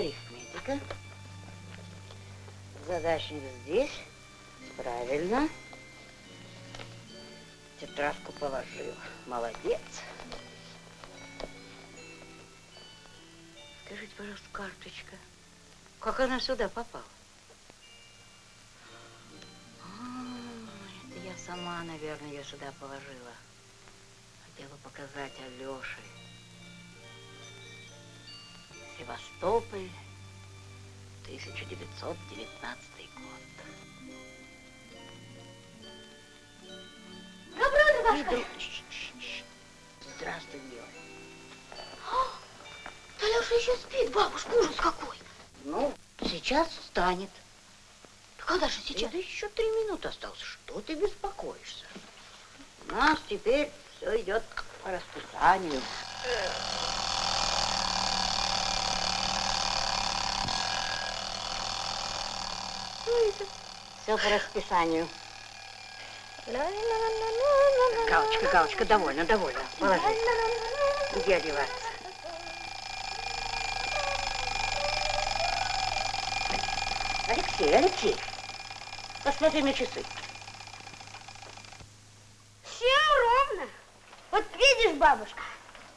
арифметика. Задачник здесь. Правильно. Тетрадку положил. Молодец. Скажите, пожалуйста, карточка, как она сюда попала? А, это я сама, наверное, ее сюда положила. Хотела показать Алёше. Севастополь, 1919 год. Добро, Иду. Ш- ш- ш. Здравствуй, милая. Алеша еще спит, бабушка, ужас какой. Ну, сейчас встанет. Когда же сейчас? Это еще три минуты осталось. Что ты беспокоишься? У нас теперь все идет по расписанию. Все по расписанию. Галочка, галочка, довольно, довольно. Положи. Где одеваться? Алексей, Алексей, посмотри на часы. Все ровно. Вот видишь, бабушка,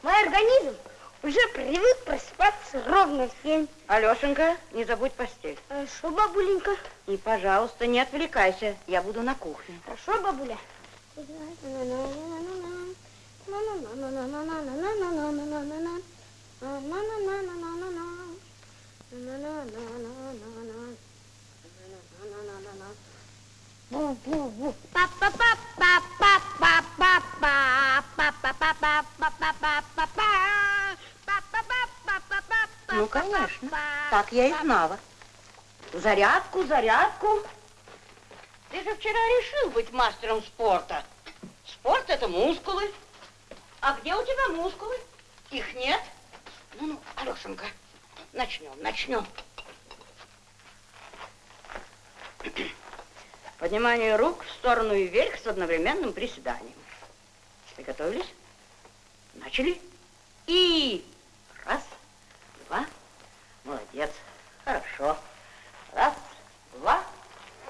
мой организм уже привык просыпаться ровно в семь. Алешенька, не забудь постель. Хорошо, бабуленька. И, пожалуйста, не отвлекайся. Я буду на кухне. Хорошо, бабуля. Ну, конечно. Так я и знала. Зарядку, зарядку. Ты же вчера решил быть мастером спорта. Спорт это мускулы. А где у тебя мускулы? Их нет. Ну, ну, Алешенька, начнем, начнем. Поднимание рук в сторону и вверх с одновременным приседанием. Приготовились? Начали. И раз. Молодец. Хорошо. Раз, два,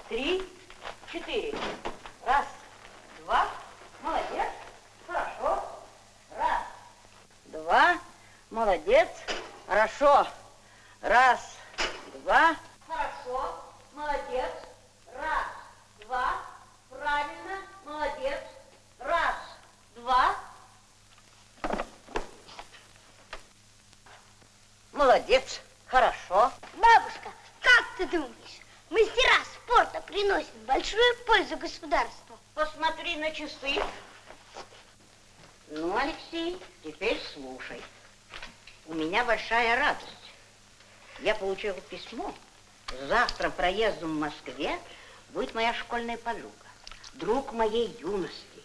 три, четыре. Раз, два. Молодец. Хорошо. Раз, два. Молодец. Хорошо. Раз, два. Хорошо. Молодец. Раз, два. Правильно. Молодец. Раз, два. Молодец. Хорошо. Бабушка, как ты думаешь, мастера спорта приносят большую пользу государству? Посмотри на часы. Ну, Алексей, теперь слушай. У меня большая радость. Я получила письмо. Завтра проездом в Москве будет моя школьная подруга. Друг моей юности.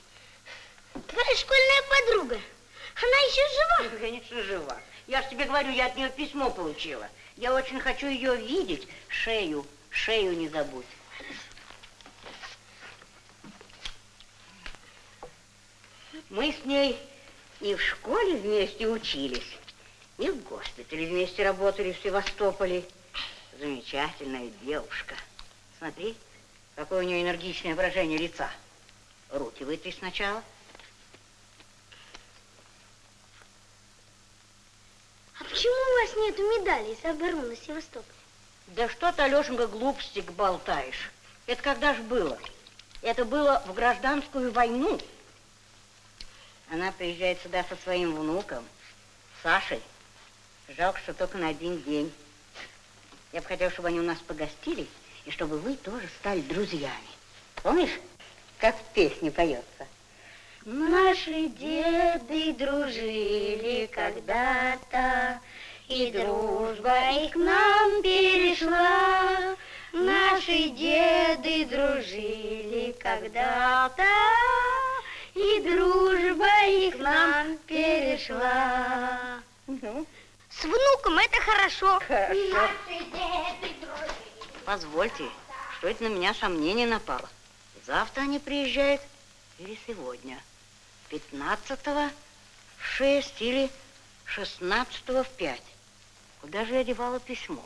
Твоя школьная подруга. Она еще жива? Ну, Конечно, жива. Я же тебе говорю, я от нее письмо получила. Я очень хочу ее видеть. Шею, шею не забудь. Мы с ней и в школе вместе учились, и в госпитале вместе работали в Севастополе. Замечательная девушка. Смотри, какое у нее энергичное выражение лица. Руки вытри сначала. Почему у вас нету медалей за оборону Севастополя? Да что ты, Алешенька, глупости болтаешь? Это когда ж было? Это было в гражданскую войну. Она приезжает сюда со своим внуком, Сашей. Жалко, что только на один день. Я бы хотела, чтобы они у нас погостили, и чтобы вы тоже стали друзьями. Помнишь, как в песне поется? Наши деды дружили когда-то, и дружба их к нам перешла. Наши деды дружили когда-то, и дружба их к нам перешла. Ну, С внуком это хорошо. хорошо. Позвольте, что это на меня сомнение напало. Завтра они приезжают или сегодня? 15-го в 6 или 16-го в 5. Куда же я девала письмо?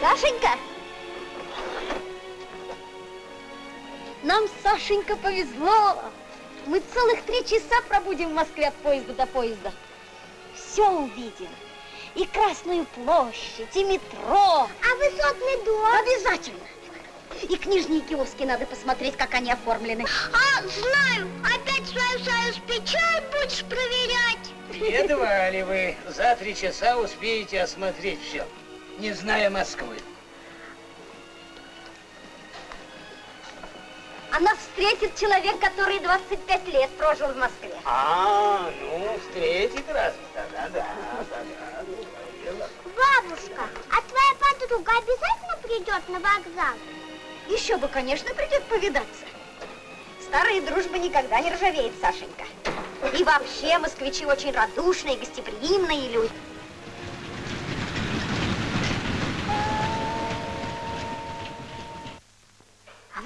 Сашенька! Нам, Сашенька, повезло. Мы целых три часа пробудем в Москве от поезда до поезда. Все увидим. И Красную площадь, и метро. А высотный дом? Обязательно. И книжные киоски надо посмотреть, как они оформлены. А, знаю. Опять свою союз печаль будешь проверять. Едва ли вы за три часа успеете осмотреть все, не зная Москвы? Она встретит человек, который 25 лет прожил в Москве. А, ну, встретит раз. Да-да-да. да-да. Бабушка, а твоя подруга обязательно придет на вокзал? Еще бы, конечно, придет повидаться. Старая дружба никогда не ржавеет, Сашенька. И вообще москвичи очень радушные, гостеприимные люди.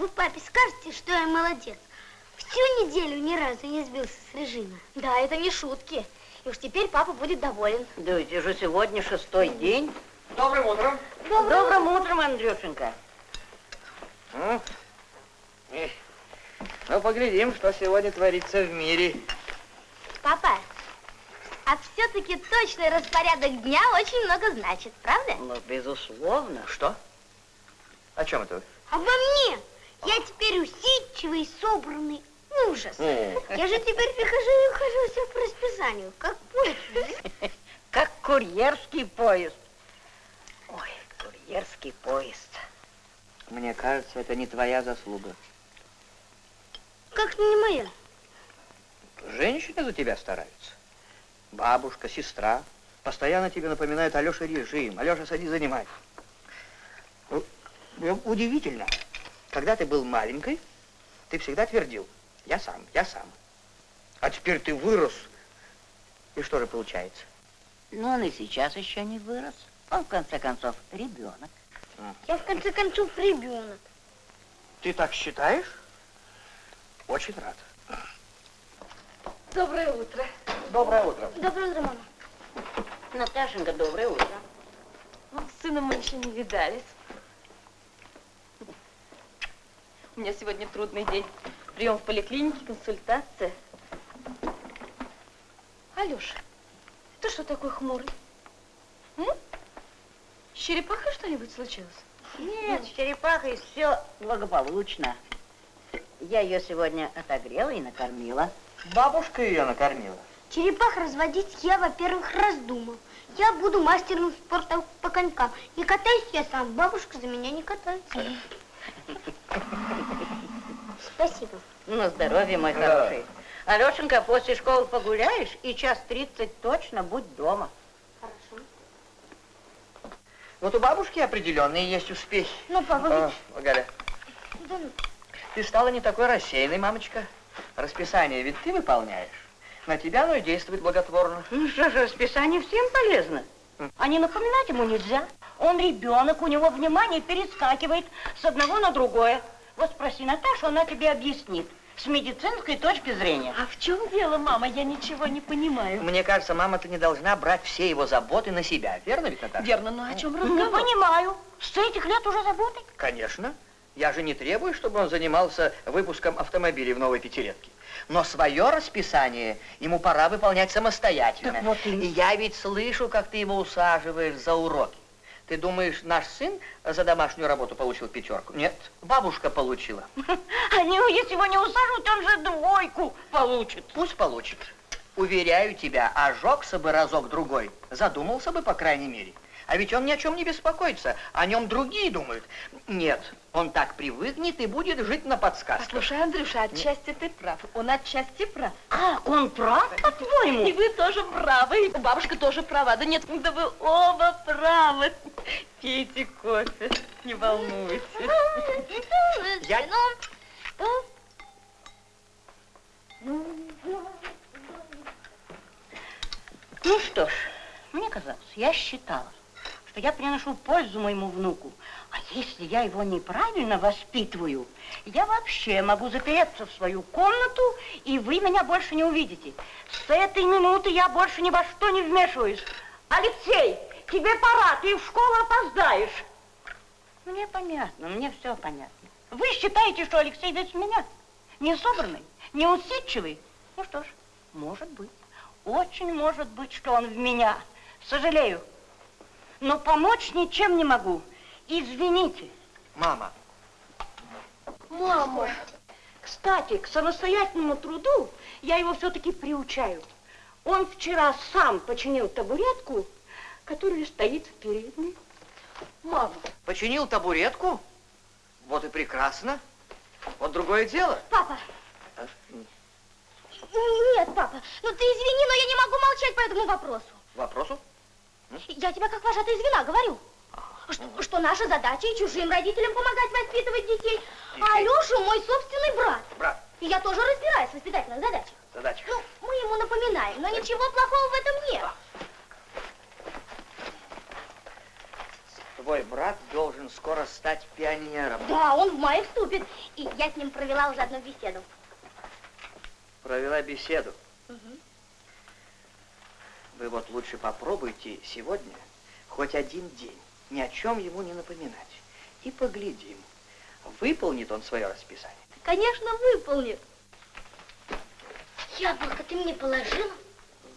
Вы папе скажете, что я молодец? Всю неделю ни разу не сбился с режима. Да, это не шутки. И уж теперь папа будет доволен. Да ведь уже сегодня шестой день. Добрым утром. Добрым утром, Андрюшенька. Ну, ну, поглядим, что сегодня творится в мире. Папа, а все-таки точный распорядок дня очень много значит, правда? Ну, безусловно. Что? О чем это вы? Обо мне. Я теперь усидчивый, собранный. Ужас. Я же теперь прихожу и ухожу все по расписанию, как поезд. Как курьерский поезд. Ой, курьерский поезд. Мне кажется, это не твоя заслуга. Как не моя? Женщины за тебя стараются. Бабушка, сестра. Постоянно тебе напоминают Алеша режим. Алеша, садись, занимай. Ну, ну, Удивительно. Когда ты был маленькой, ты всегда твердил, я сам, я сам. А теперь ты вырос. И что же получается? Но он и сейчас еще не вырос. Он, в конце концов, ребенок. Я, в конце концов, ребенок. Ты так считаешь? Очень рад. Доброе утро. Доброе утро. Доброе утро, мама. Наташенька, доброе утро. Ну, с сыном мы еще не видались. У меня сегодня трудный день. Прием в поликлинике, консультация. Алеша, ты что такой хмурый? М? С черепахой что-нибудь случилось? Нет, с черепахой все благополучно. Я ее сегодня отогрела и накормила. Бабушка ее накормила. Черепах разводить я, во-первых, раздумал. Я буду мастером спорта по конькам. И катаюсь я сам, бабушка за меня не катается. Спасибо. На здоровье, мой Да. хороший. Алешенька, после школы погуляешь и час тридцать точно будь дома. Хорошо. Вот у бабушки определенные есть успехи. Ну, папа, О, Галя, да ну, ты стала не такой рассеянной, мамочка. Расписание ведь ты выполняешь. На тебя оно и действует благотворно. Ну что же, расписание всем полезно. А не напоминать ему нельзя. Он ребенок, у него внимание перескакивает с одного на другое. Вот спроси Наташу, она тебе объяснит с медицинской точки зрения. А в чем дело, мама? Я ничего не понимаю. Мне кажется, мама, ты не должна брать все его заботы на себя. Верно ведь, Наташа? Верно, но о чем Не разговор? понимаю. С этих лет уже заботы. Конечно. Я же не требую, чтобы он занимался выпуском автомобилей в новой пятилетке. Но свое расписание ему пора выполнять самостоятельно. Так вот и- и я ведь слышу, как ты его усаживаешь за уроки. Ты думаешь, наш сын за домашнюю работу получил пятерку? Нет, бабушка получила. Они, если его не усаживают, он же двойку получит. Пусть получит. Уверяю тебя, ожегся бы разок-другой. Задумался бы, по крайней мере. А ведь он ни о чем не беспокоится. О нем другие думают. Нет, он так привыкнет и будет жить на подсказках. Послушай, Андрюша, отчасти ты прав. Он отчасти прав. Как, он прав, по-твоему? И вы тоже правы, и бабушка тоже права. Да нет, да вы оба правы. Пейте кофе, не волнуйтесь. Я- Ну что ж, мне казалось, я считала, что я приношу пользу моему внуку. А если я его неправильно воспитываю, я вообще могу запереться в свою комнату, и вы меня больше не увидите. С этой минуты я больше ни во что не вмешиваюсь. Алексей, тебе пора, ты в школу опоздаешь. Мне понятно, мне все понятно. Вы считаете, что Алексей весь меня? Не собранный, не усидчивый? Ну что ж, может быть. Очень может быть, что он в меня. Сожалею. Но помочь ничем не могу. Извините. Мама, Мама. Кстати, к самостоятельному труду я его все-таки приучаю. Он вчера сам починил табуретку, которая стоит в передней. Мама, починил табуретку? Вот и прекрасно. Вот другое дело. Папа. А, Нет, папа, ну ты извини, но я не могу молчать по этому вопросу. Вопросу? Я тебе как вожатая звена говорю. Что, что наша задача и чужим родителям помогать воспитывать детей. А Алеша мой собственный брат. Брат, И я тоже разбираюсь в воспитательных задачах. задача. Ну, мы ему напоминаем, но ничего плохого в этом нет. Твой брат должен скоро стать пионером. Да, он в мае вступит. И я с ним провела уже одну беседу. Провела беседу. Вы вот лучше попробуйте сегодня хоть один день ни о чем ему не напоминать. И поглядим, выполнит он свое расписание. Конечно, выполнит. Яблоко ты мне положила?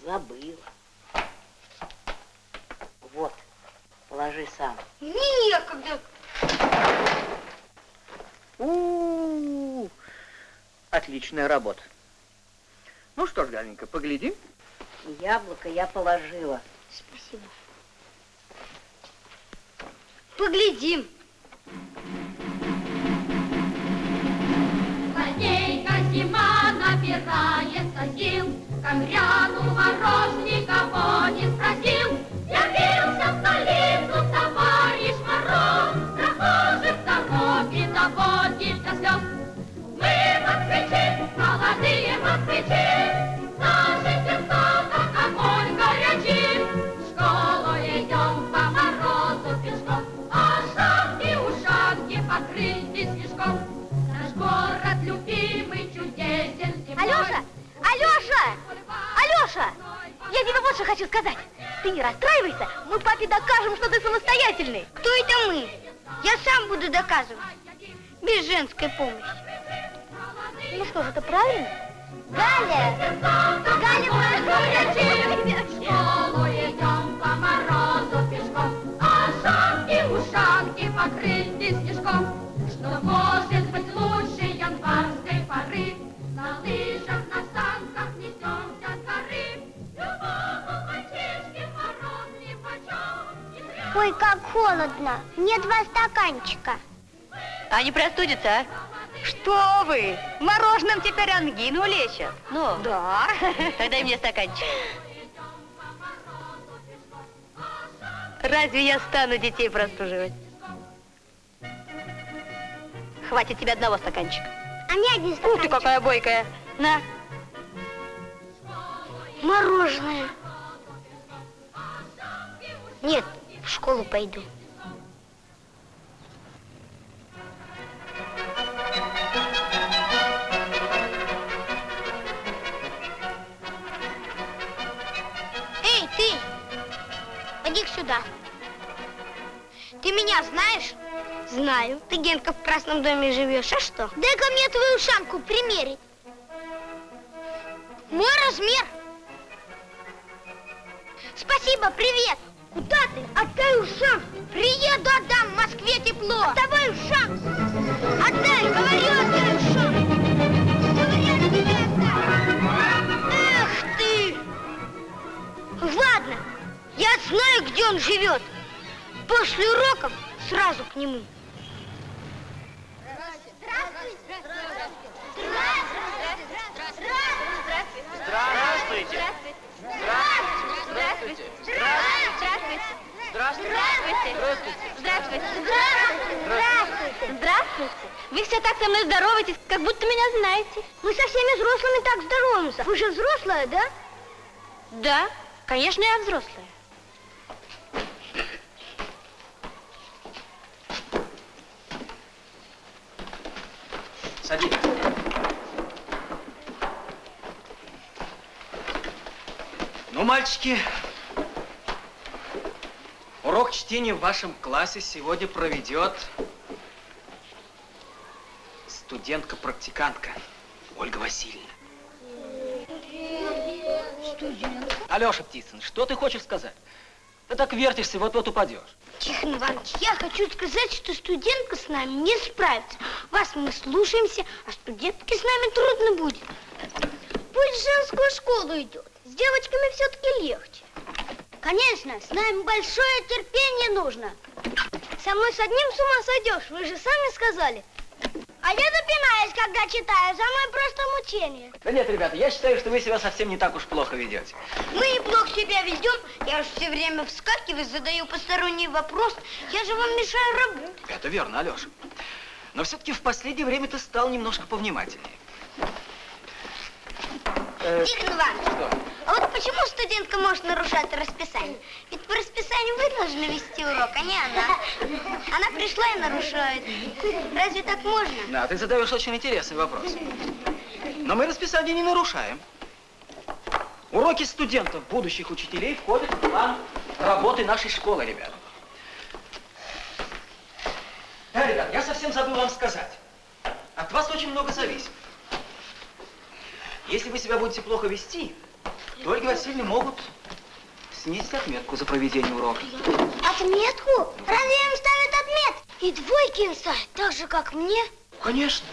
Забыла. Вот, положи сам. Некогда. У-у-у, отличная работа. Ну что ж, Галенька, поглядим. Яблоко я положила. Спасибо. Поглядим. Злодейка зима набирается сил, Камряну мороз никого не спросил. Явился в столицу товарищ Мороз, Прохожих дороги доводит до слез. Мы москвичи, молодые москвичи, Алеша! Я тебе вот что хочу сказать. Ты не расстраивайся, мы папе докажем, что ты самостоятельный. Кто это мы? Я сам буду доказывать. Без женской помощи. Ну что же, это правильно? Галя! Галя, прошу Ой, как холодно. Мне два стаканчика. А не простудится, а? Что вы? Мороженым теперь ангину лечат. Ну, Да. тогда и мне стаканчик. Разве я стану детей простуживать? Хватит тебе одного стаканчика. А мне один Ух ты, стаканчик. какая бойкая. На. Мороженое. Нет, в школу пойду. Эй, ты! Иди сюда. Ты меня знаешь? Знаю. Ты, Генка, в Красном доме живешь, а что? Дай-ка мне твою шапку примерить. Мой размер. Спасибо, привет. Куда ты? Отдай ушам. Приеду, отдам. В Москве тепло. Отдавай ушам. Отдай, говорю, отдай ушам. Говорю, тебе отдай. Эх ты. Ладно, я знаю, где он живет. После уроков сразу к нему. Здравствуйте. Здравствуйте. Здравствуйте. Здравствуйте. Здравствуйте. Здравствуйте. Вы все так со мной здороваетесь, как будто меня знаете. Мы со всеми взрослыми так здороваемся. Вы же взрослая, да? Да, конечно, я взрослая. Садись. Ну, мальчики, урок чтения в вашем классе сегодня проведет студентка-практикантка Ольга Васильевна. Алеша Птицын, что ты хочешь сказать? Ты так вертишься, вот-вот упадешь. Тихон Иванович, я хочу сказать, что студентка с нами не справится. Вас мы слушаемся, а студентке с нами трудно будет. Пусть в женскую школу идет. С девочками все-таки легче. Конечно, с нами большое терпение нужно. Со мной с одним с ума сойдешь, вы же сами сказали. А я запинаюсь, когда читаю, за мной просто мучение. Да нет, ребята, я считаю, что вы себя совсем не так уж плохо ведете. Мы неплохо себя ведем. Я же все время вскакиваю, задаю посторонний вопрос. Я же вам мешаю работать. Это верно, Алеша. Но все-таки в последнее время ты стал немножко повнимательнее. Тихон Иванович? А вот почему студентка может нарушать расписание? Ведь по расписанию вы должны вести урок, а не она. Она пришла и нарушает. Разве так можно? Да, ты задаешь очень интересный вопрос. Но мы расписание не нарушаем. Уроки студентов, будущих учителей, входят в план работы нашей школы, ребята. Да, ребят, я совсем забыл вам сказать. От вас очень много зависит. Если вы себя будете плохо вести, то Ольге Васильевне могут снизить отметку за проведение урока. Отметку? Разве им ставят отметки? И двойки им ставят, так же, как мне? Конечно.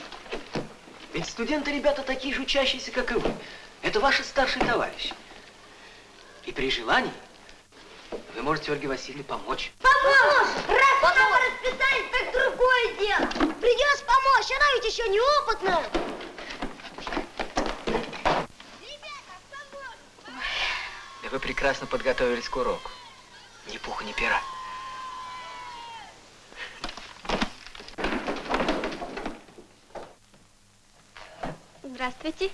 Ведь студенты, ребята, такие же учащиеся, как и вы. Это ваши старшие товарищи. И при желании вы можете Ольге Васильевне помочь. Помочь! Раз она расписание, так другое дело. Придется помочь, она ведь еще неопытная. Да вы прекрасно подготовились к уроку. Ни пуха, ни пера. Здравствуйте.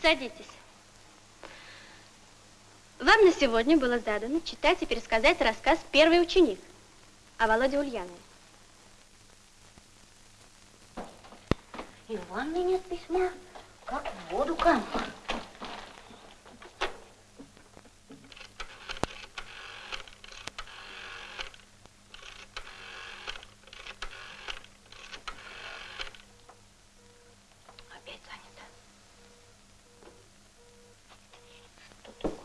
Садитесь. Вам на сегодня было задано читать и пересказать рассказ «Первый ученик» о Володе Ульянове. И в ванной нет письма, как в воду канул. Опять занято. Тут такое.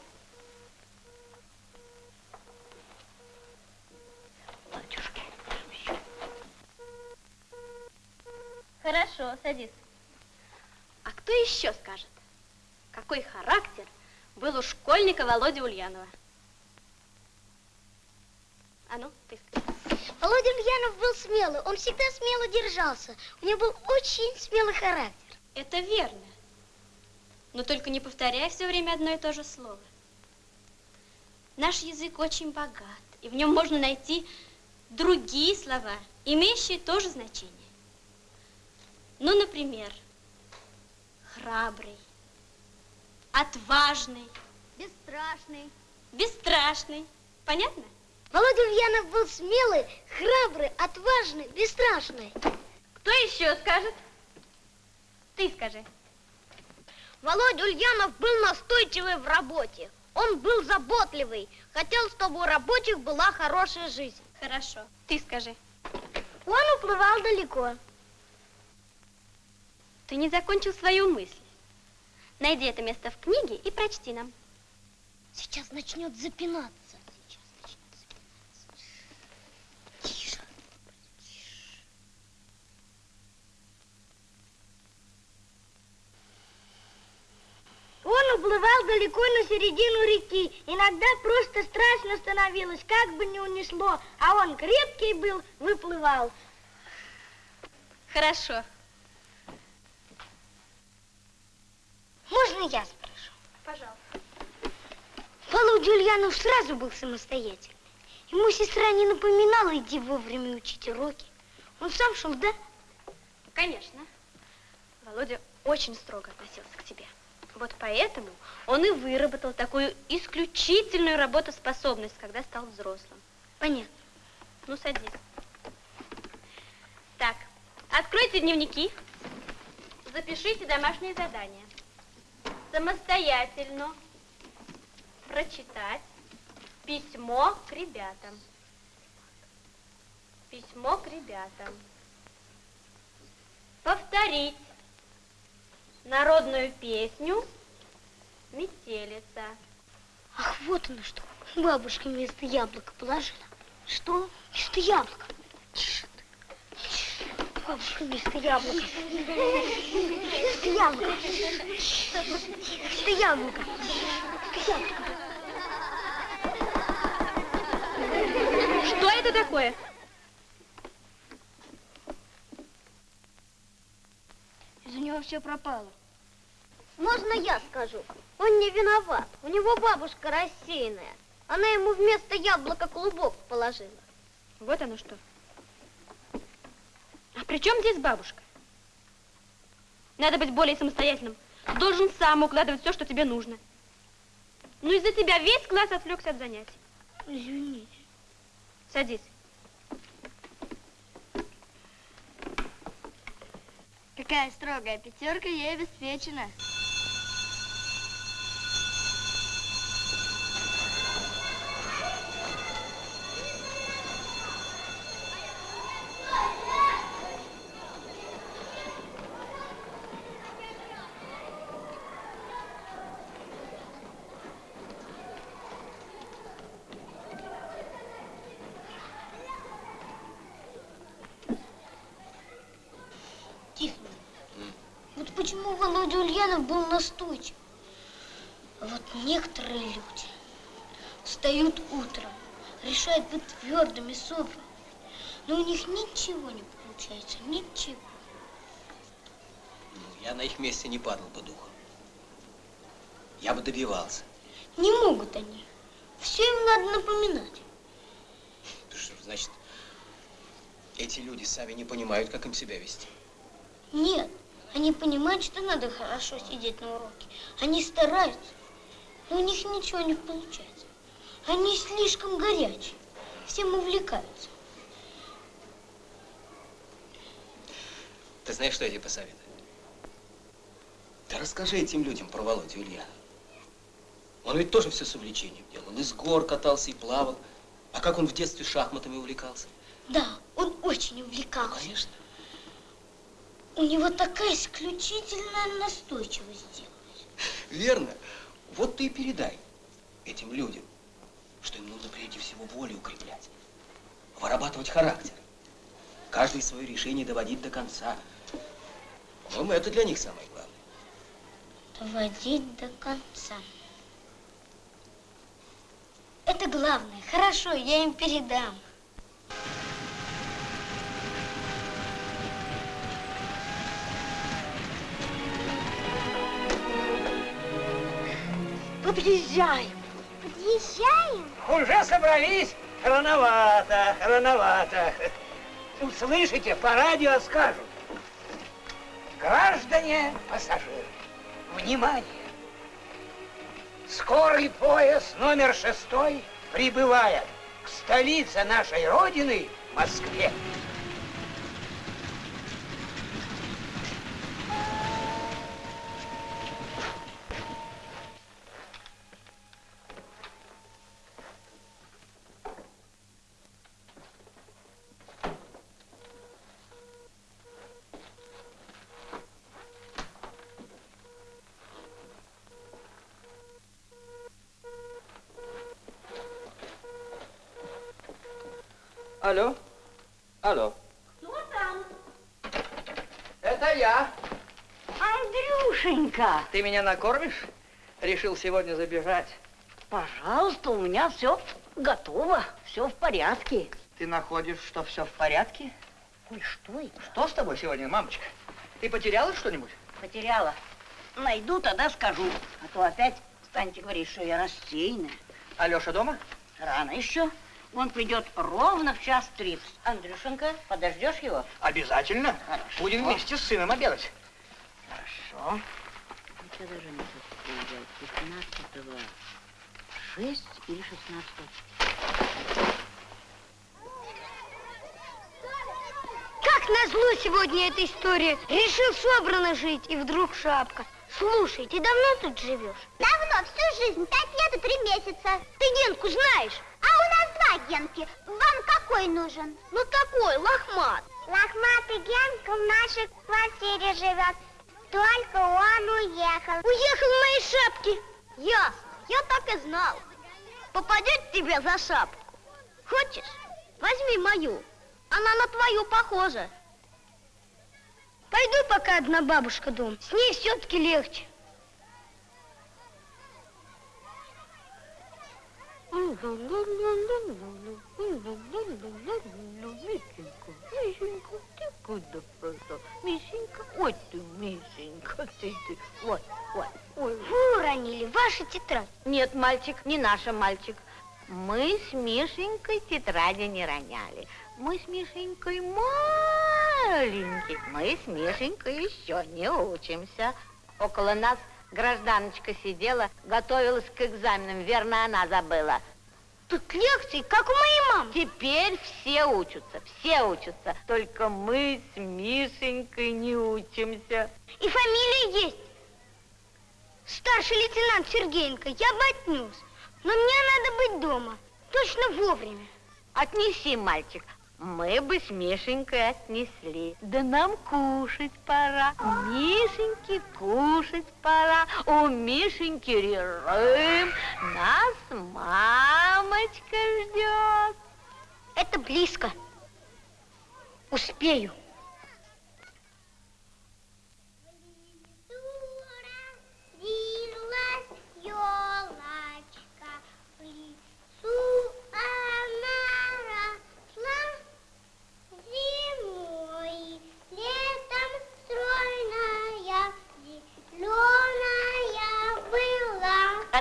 Батюшки, всё. Хорошо, садись. А кто еще скажет, какой характер был у школьника Володи Ульянова? А ну, ты скажи. Володя Ульянов был смелый, он всегда смело держался. У него был очень смелый характер. Это верно. Но только не повторяй все время одно и то же слово. Наш язык очень богат, и в нем можно найти другие слова, имеющие то же значение. Ну, например, храбрый, отважный, Бесстрашный. бесстрашный. Понятно? Володя Ульянов был смелый, храбрый, отважный, бесстрашный. Кто еще скажет? Ты скажи. Володя Ульянов был настойчивый в работе. Он был заботливый, хотел, чтобы у рабочих была хорошая жизнь. Хорошо. Ты скажи. Он уплывал далеко. Ты не закончил свою мысль. Найди это место в книге и прочти нам. Сейчас начнет запинаться. Сейчас начнет запинаться. Тише. Он уплывал далеко на середину реки. Иногда просто страшно становилось, как бы не унесло. А он крепкий был, выплывал. Хорошо. Можно я спрошу? Пожалуйста. Володя Ульянов сразу был самостоятельный. Ему сестра не напоминала, иди вовремя учить уроки. Он сам шел, да? Конечно. Володя очень строго относился к тебе. Вот поэтому он и выработал такую исключительную работоспособность, когда стал взрослым. Понятно. Ну, садись. Так, откройте дневники, запишите домашние задания. Самостоятельно прочитать письмо к ребятам. Письмо к ребятам. Повторить народную песню «Метелица». Ах, вот оно что. Бабушка вместо яблока положила. Что? Вместо яблока. Тише. Бабушка вместо яблока. Вместо яблока. Вместо яблока. Вместо яблока. Что это такое? Из-за него все пропало. Можно я скажу? Он не виноват. У него бабушка рассеянная. Она ему вместо яблока клубок положила. Вот оно что. А при чем здесь бабушка? Надо быть более самостоятельным. Должен сам укладывать все, что тебе нужно. Ну, из-за тебя весь класс отвлекся от занятий. Извините. Садись. Какая строгая пятерка ей обеспечена. Тихо. Вот почему Ульянов был настойчив. Вот некоторые люди встают утром, решают быть твердыми, собранными, но у них ничего не получается, ничего. Ну, я на их месте не падал бы духом. Я бы добивался. Не могут они. Все им надо напоминать. Ты что, значит, эти люди сами не понимают, как им себя вести. Нет, они понимают, что надо хорошо сидеть на уроке. Они стараются, но у них ничего не получается. Они слишком горячие, всем увлекаются. Ты знаешь, что я тебе посоветую? Да расскажи этим людям про Володю Ульянова. Он ведь тоже все с увлечением делал. Он из гор катался и плавал. А как он в детстве шахматами увлекался? Да, он очень увлекался. Конечно. У него такая исключительная настойчивость делалась. Верно. Вот ты и передай этим людям, что им нужно прежде всего волю укреплять, вырабатывать характер, каждое свое решение доводить до конца. По-моему, это для них самое главное. Доводить до конца. Это Это главное. Хорошо, я им передам. Подъезжаем. Подъезжаем? Уже собрались? Рановато, рановато. Услышите, по радио скажут. Граждане пассажиры, внимание! Скорый поезд номер шестой прибывает к столице нашей Родины, Москве. Алло? Алло? Кто там? Это я. Андрюшенька, Ты меня накормишь? Решил сегодня забежать. пожалуйста, у меня все готово, все в порядке. Ты находишь, что все в порядке? Ой, что это? Что с тобой сегодня, мамочка? Ты потеряла что-нибудь? Потеряла. Найду, тогда скажу. А то опять станете говорить, что я рассеянная. Алеша дома? Рано еще. Он придет ровно в час тридцать. Андрюшенька, подождешь его? Обязательно. Хорошо. Будем вместе с сыном обедать. Хорошо. Я даже не приезжать. 15 6 или 16 Как назло сегодня эта история. Решил собрано жить, и вдруг шапка. Слушай, ты давно тут живешь? Давно, всю жизнь, пять лет и три месяца. Ты Генку знаешь? А у нас два Генки. Вам какой нужен? Ну такой, лохмат. Лохматый Генка в нашей квартире живет. Только он уехал. Уехал в моей шапке. Ясно, я так и знал. Попадет тебе за шапку. Хочешь? Возьми мою. Она на твою похожа. Пойду пока одна бабушка дом. С ней все-таки легче. Мишенька, Мишенька, ты куда пошла? Мишенька, ой ты, Мишенька, ты, ты, ой, ой, ой. Вы уронили вашу тетрадь. Нет, мальчик, не наша мальчик. Мы с Мишенькой тетради не роняли. Мы с Мишенькой маленькие. Мы с Мишенькой еще не учимся. Около нас гражданочка сидела, готовилась к экзаменам. Верно, она забыла. Тут лекции, как у моей мамы. Теперь все учатся, все учатся. Только мы с Мишенькой не учимся. И фамилия есть. Старший лейтенант Сергеенко, я бы отнес. Но мне надо быть дома. Точно вовремя. Отнеси, мальчик. Мы бы с Мишенькой отнесли. Да нам кушать пора. Мишеньке кушать пора. У Мишеньки режим. Нас мамочка ждет. Это близко. Успею.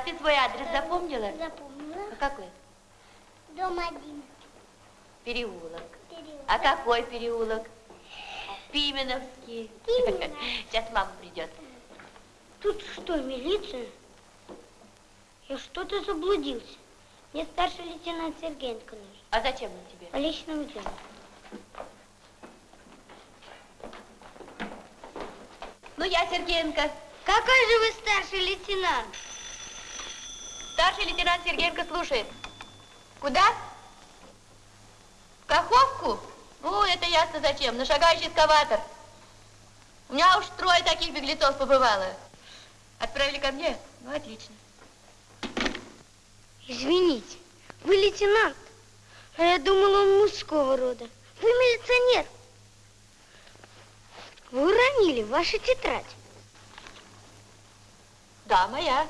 Ты свой адрес запомнила? Запомнила? А какой? Дом один. Переулок. Переулок. А какой переулок? Пименовский. Пименов. Сейчас мама придет. Тут что, милиция? Я что-то заблудился. Мне старший лейтенант Сергеенко нужен. А зачем он тебе? По личному делу. Ну, я Сергеенко. Какой же вы старший лейтенант? Старший лейтенант Сергеенко слушает. Куда? В Каховку? Ну, это ясно зачем. На шагающий эскаватор. У меня уж трое таких беглецов побывало. Отправили ко мне? Ну, отлично. Извините, вы лейтенант, а я думала, он мужского рода. Вы милиционер. Вы уронили вашу тетрадь. Да, моя.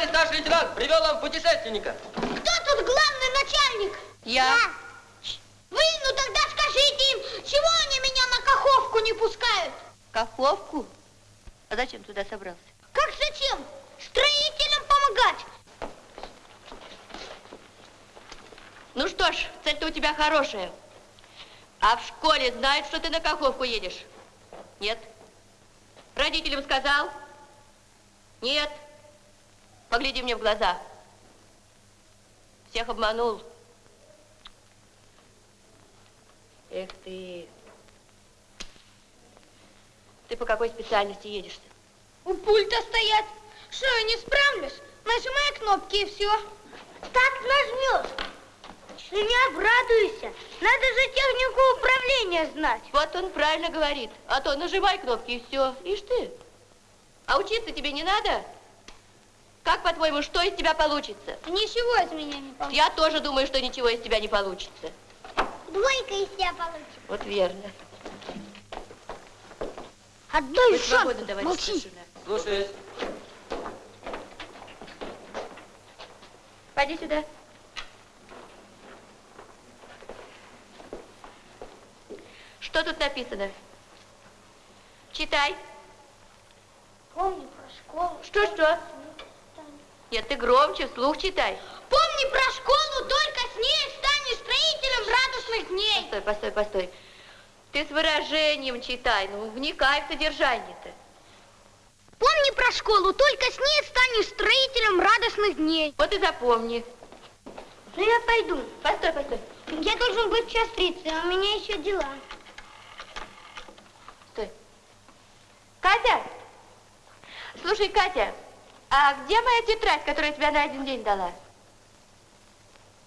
Товарищ старший лейтенант привел вам путешественника. Кто тут главный начальник? Я. Вы, ну тогда скажите им, чего они меня на Каховку не пускают? Каховку? А зачем туда собрался? Как зачем? Строителям помогать. Ну что ж, цель-то у тебя хорошая. А в школе знают, что ты на Каховку едешь? Нет. Родителям сказал? Нет. Погляди мне в глаза. Всех обманул. Эх ты. Ты по какой специальности едешь-то? У пульта стоять. Что, я не справлюсь? Нажимай кнопки и все. Так нажмешь. Ты не обрадуйся. Надо же технику управления знать. Вот он правильно говорит. А то нажимай кнопки и все. Ишь ты. А учиться тебе не надо? Как, по-твоему, что из тебя получится? Ничего из меня не получится. Я тоже думаю, что ничего из тебя не получится. Двойка из себя получится. Вот верно. Отдай шанс. Молчи. Слушаюсь. Пойди сюда. Что тут написано? Читай. Помни про школу. Что-что? Нет, ты громче, вслух читай. Помни про школу, только с ней станешь строителем радостных дней. Постой, постой, постой. Ты с выражением читай, ну вникай в содержание-то. Помни про школу, только с ней станешь строителем радостных дней. Вот и запомни. Ну я пойду. Постой, постой. Я должен быть в час 30, а у меня еще дела. Стой. Катя! Слушай, Катя, а где моя тетрадь, которую я тебе на один день дала?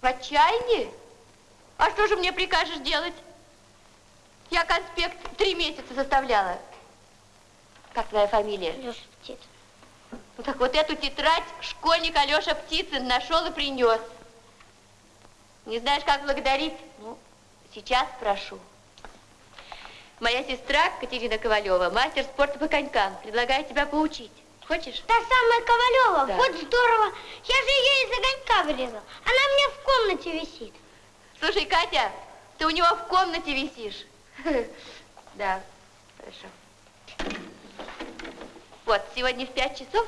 В отчаянии? А что же мне прикажешь делать? Я конспект три месяца составляла. Как твоя фамилия? Леша Птиц. Ну так вот эту тетрадь школьник Алеша Птицын нашел и принес. Не знаешь, как благодарить? Ну, сейчас прошу. Моя сестра Катерина Ковалева, мастер спорта по конькам, предлагает тебя поучить. Хочешь? Та самая Ковалева, Да. вот здорово. Я же ее из огонька вырезал. Она у меня в комнате висит. Слушай, Катя, ты у него в комнате висишь. Да, хорошо. Вот, сегодня в пять часов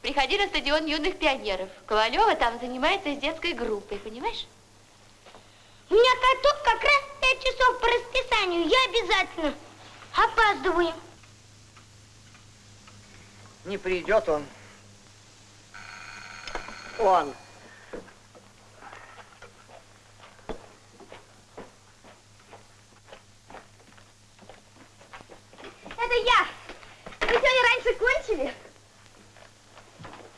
приходи на стадион юных пионеров. Ковалева там занимается с детской группой, понимаешь? У меня каток как раз в 5 часов по расписанию. Я обязательно опаздываю. Не придет он. Он. Это я. Вы сегодня раньше кончили?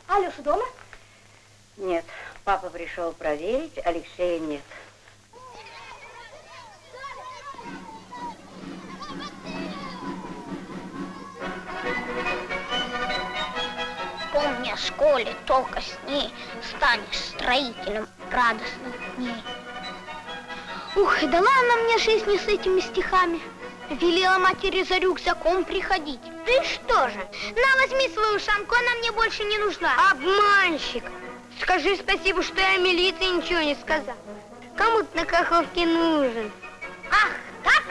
Алеша дома? Нет, папа пришел проверить, Алексея нет. О школе, только с ней станешь строителем радостных дней. Ух, и дала она мне жизнь с этими стихами. Велела матери за рюкзаком приходить. Ты что же? На, возьми свою шамку, она мне больше не нужна. Обманщик! Скажи спасибо, что я милиции ничего не сказал. Кому ты на Каховке нужен? Ах, так?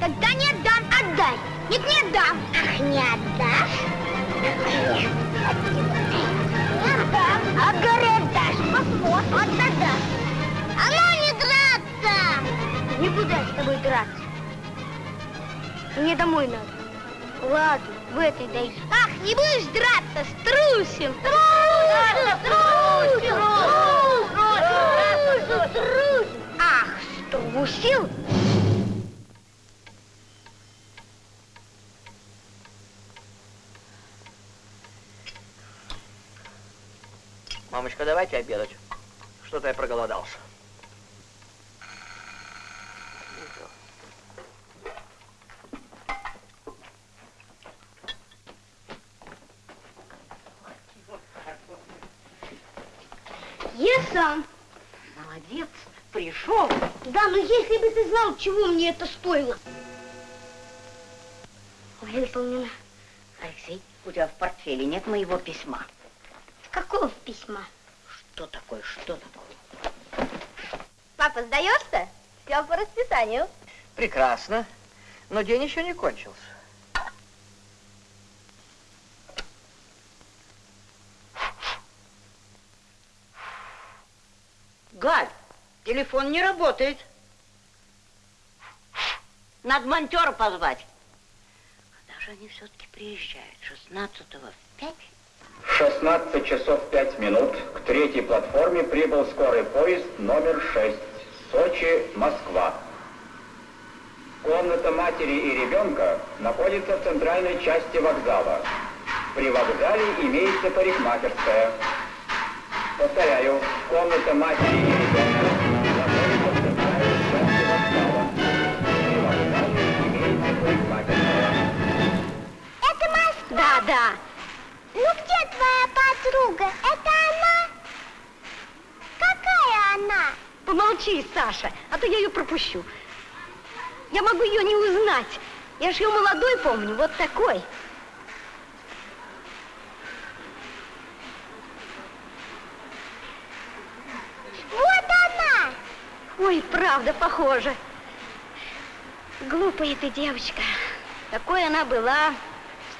Тогда не отдам, отдай. Нет, не отдам. Ах, не отдашь? А горе отдашь. Посмотрим. Вот тогда. А ну не драться! Не буду я с тобой драться. Мне домой надо. Ладно, в этой дай. Ах, не будешь драться, струсим. Струсим! Струсим! Струсим! Ах, струсил? Мамочка, давайте обедать. Что-то я проголодался. Я сам. Молодец, пришел. Да, но если бы ты знал, чего мне это стоило. Выполнено. Алексей, у тебя в портфеле нет моего письма. Какого письма? Что такое, что такое? Папа, сдаешься? Все по расписанию. Прекрасно. Но день еще не кончился. Галь, телефон не работает. Надо монтера позвать. Когда же они все-таки приезжают? 16-го в 5? 16 часов 5 минут к третьей платформе прибыл скорый поезд номер 6. Сочи, Москва. Комната матери и ребенка находится в центральной части вокзала. При вокзале имеется парикмахерская. Повторяю, комната матери и ребенка находится да. Ну где твоя подруга? Это она? Какая она? Помолчи, Саша, а то я ее пропущу. Я могу ее не узнать. Я же ее молодой помню, вот такой. Вот она! Ой, правда, похоже. Глупая ты девочка. Такой она была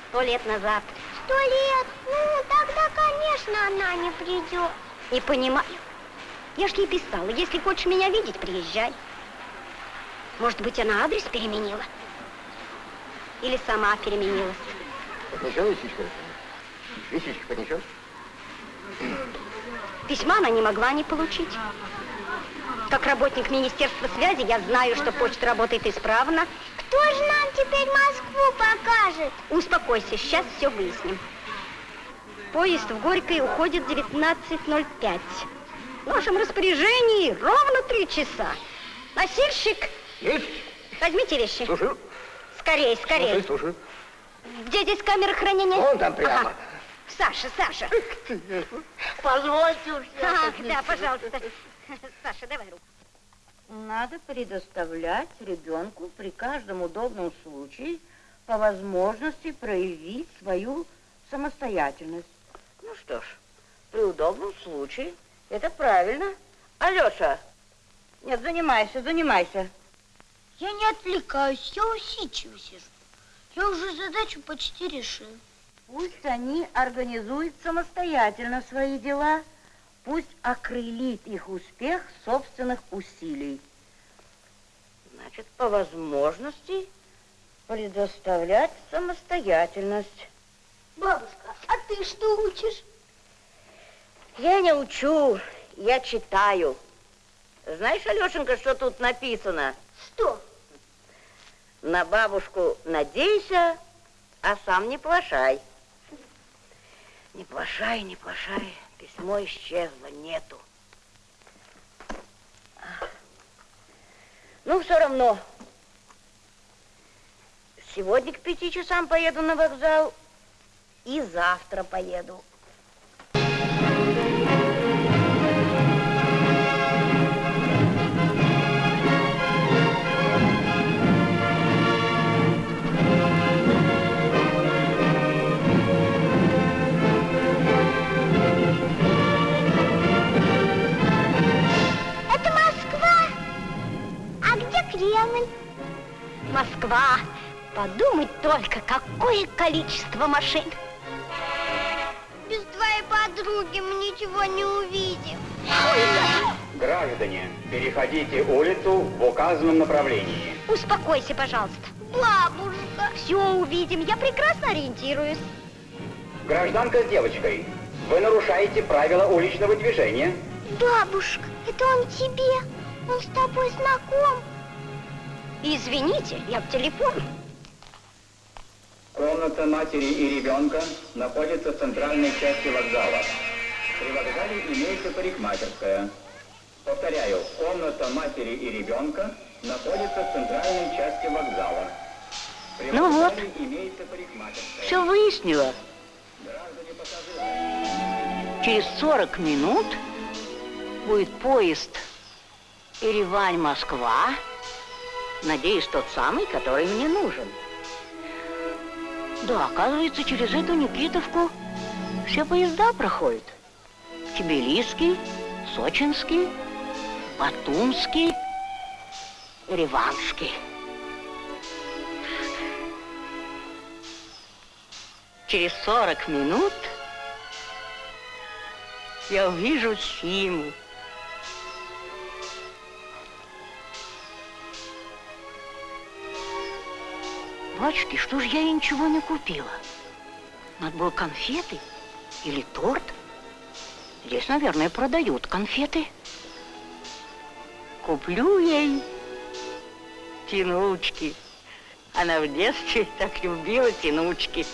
сто лет назад. Сто лет? Ну, тогда, конечно, она не придет. Не понимаю. Я ж ей писала, если хочешь меня видеть, приезжай. Может быть, она адрес переменила? Или сама переменилась? Поднесешь лисичка? Лисичка поднесешь? Письма она не могла не получить. Как работник Министерства связи я знаю, что почта работает исправно. Кто же нам теперь Москву покажет? Успокойся, сейчас все выясним. Поезд в Горькой уходит 19.05. В нашем распоряжении ровно три часа. Носильщик, Есть. возьмите вещи. Слушаю. Скорей, скорей. Слушаю, слушаю. Где здесь камера хранения? Вон там прямо. Ага. Саша, Саша. Позвольте уж. Ах, да, пожалуйста. Саша, давай руку. Надо предоставлять ребенку при каждом удобном случае по возможности проявить свою самостоятельность. Ну что ж, при удобном случае это правильно. Алеша, нет, занимайся, занимайся. Я не отвлекаюсь, я усидчиво сижу. Я уже задачу почти решил. Пусть они организуют самостоятельно свои дела, пусть окрылит их успех собственных усилий. Значит, по возможности предоставлять самостоятельность. Бабушка, а ты что учишь? Я не учу, я читаю. Знаешь, Алешенька, что тут написано? Что? На бабушку надейся, а сам не плашай. Не плашай, не плашай. Письмо исчезло, нету. Ну, все равно. Сегодня к пяти часам поеду на вокзал и завтра поеду. Кремль? Москва. Подумать только, какое количество машин. Без твоей подруги мы ничего не увидим. Граждане, переходите улицу в указанном направлении. Успокойся, пожалуйста. Бабушка. Все увидим. Я прекрасно ориентируюсь. Гражданка с девочкой, вы нарушаете правила уличного движения. Бабушка, это он тебе. Он с тобой знаком. Извините, я в телефон. Комната матери и ребенка находится в центральной части вокзала. При вокзале имеется парикмахерская. Повторяю, комната матери и ребенка находится в центральной части вокзала. При Ну вот. Все пассажиры. Через 40 минут будет поезд Еревань-Москва. Надеюсь, тот самый, который мне нужен. Да, оказывается, через эту Никитовку все поезда проходят. Тбилисский, Сочинский, Батумский, Реванский. Через 40 минут я увижу Симу. Батюшки, что ж я ей ничего не купила? Надо было конфеты или торт. Здесь, наверное, продают конфеты. Куплю ей тянучки. Она в детстве так любила тянучки.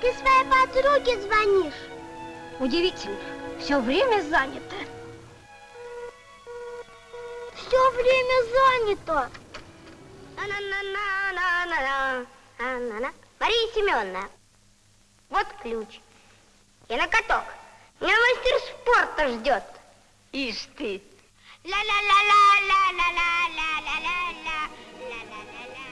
Ты своей подруге звонишь. Удивительно, все время занято. Время занято. Мария Семеновна, вот ключ. И на каток. Меня мастер спорта ждет. Ишь ты, Ла-ла-ла-ла-ла-ла-ла-ла-ла-ла. Ла-ла-ла-ла.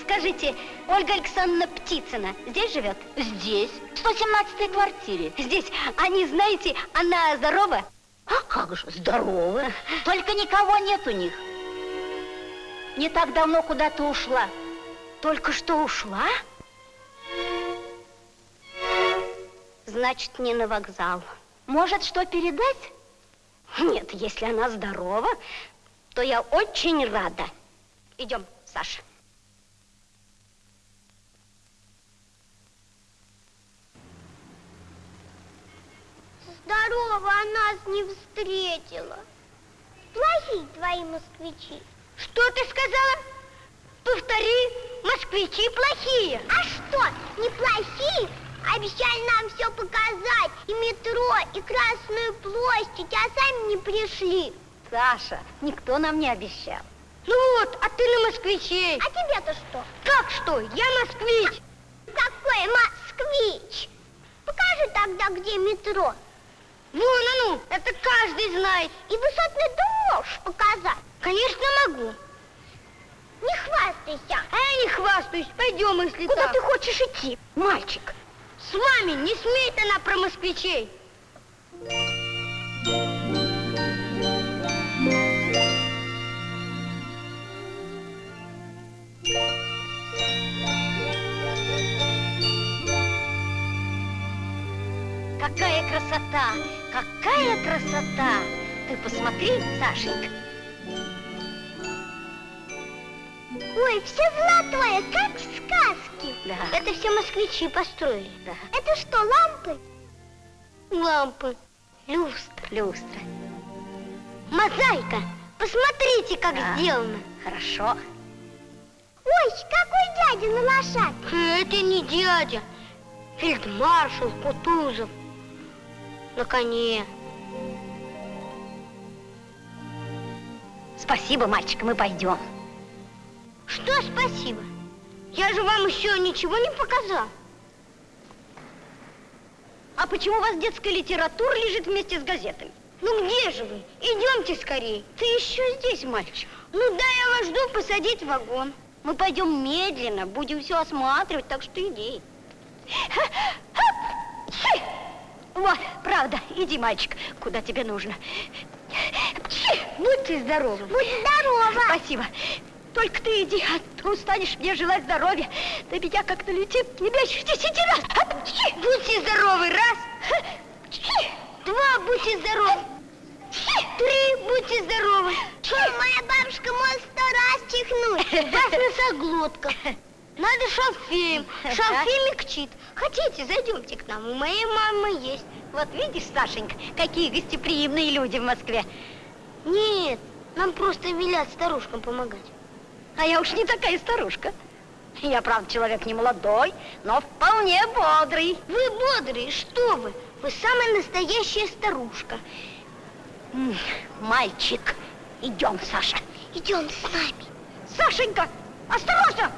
Скажите, Ольга Александровна Птицына здесь живет? здесь, в 117-й квартире. Здесь. Они, знаете, она здорова? А как же, здорово. Только никого нет у них. Не так давно куда-то ушла. Только что ушла? Значит, не на вокзал. Может, что передать? Нет, если она здорова, то я очень рада. Идем, Саша. Здорово, а нас не встретила. Плохие твои москвичи. Что ты сказала? Повтори, москвичи плохие. А что, не плохие? Обещали нам все показать. И метро, и Красную площадь, а сами не пришли. Саша, никто нам не обещал. Ну вот, а ты на москвичей. А тебе-то что? Как что? Я москвич. Какой москвич? Покажи тогда, где метро. Вон оно, это каждый знает. И высотный дом можешь показать. Конечно, могу. Не хвастайся. А я не хвастаюсь. Пойдем, если Куда так. ты хочешь идти, мальчик? С вами не смеет она про москвичей. Какая красота! Какая красота! Ты посмотри, Сашенька. Ой, все золотое, как в сказке. Да. Это все москвичи построили. Да. Это что, лампы? Лампы, люстра, люстра. Мозаика. Посмотрите, как Да. сделано. Хорошо. Ой, какой дядя на лошадке. Это не дядя. Фельдмаршал Кутузов. На коне. Спасибо, мальчик, мы пойдем. Что спасибо? Я же вам еще ничего не показал. А почему у вас детская литература лежит вместе с газетами? Ну где же вы? Идемте скорее. Ты еще здесь, мальчик. Ну да, я вас жду посадить в вагон. Мы пойдем медленно, будем все осматривать, так что иди. Вот, правда, иди, мальчик, куда тебе нужно. Будьте здоровы. Будь здорова. Спасибо. Только ты иди, а то устанешь мне желать здоровья. До меня как-то летит не меньше десяти раз. Будьте здоровы, раз. Два, будьте здоровы. Три, будьте здоровы. Моя бабушка может сто раз чихнуть. Вас носоглотка. Надо шалфеем. Шалфей мягчит. Хотите, зайдемте к нам. У моей мамы есть. Вот видишь, Сашенька, какие гостеприимные люди в Москве. Нет, нам просто велят старушкам помогать. А я уж не такая старушка. Я, правда, человек не молодой, но вполне бодрый. Вы бодрый? Что вы? Вы самая настоящая старушка. Мальчик, идем, Саша. Идем с нами. Сашенька, осторожно!